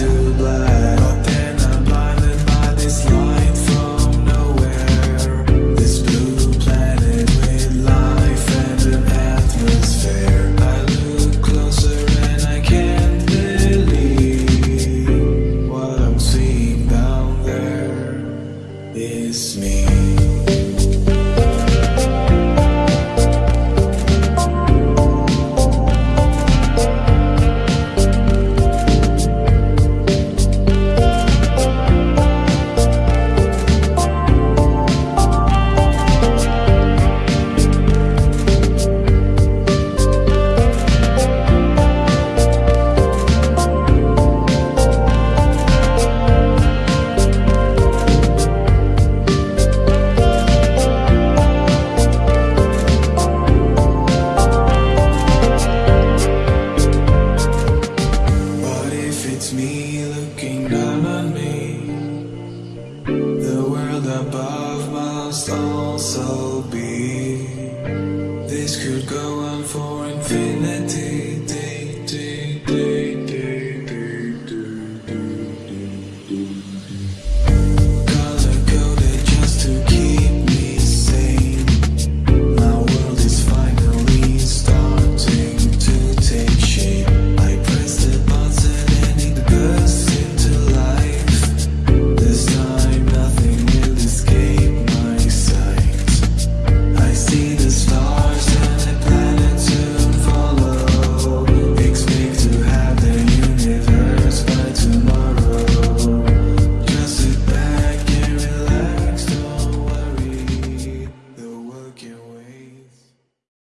to the black So be. This could go on for infinity.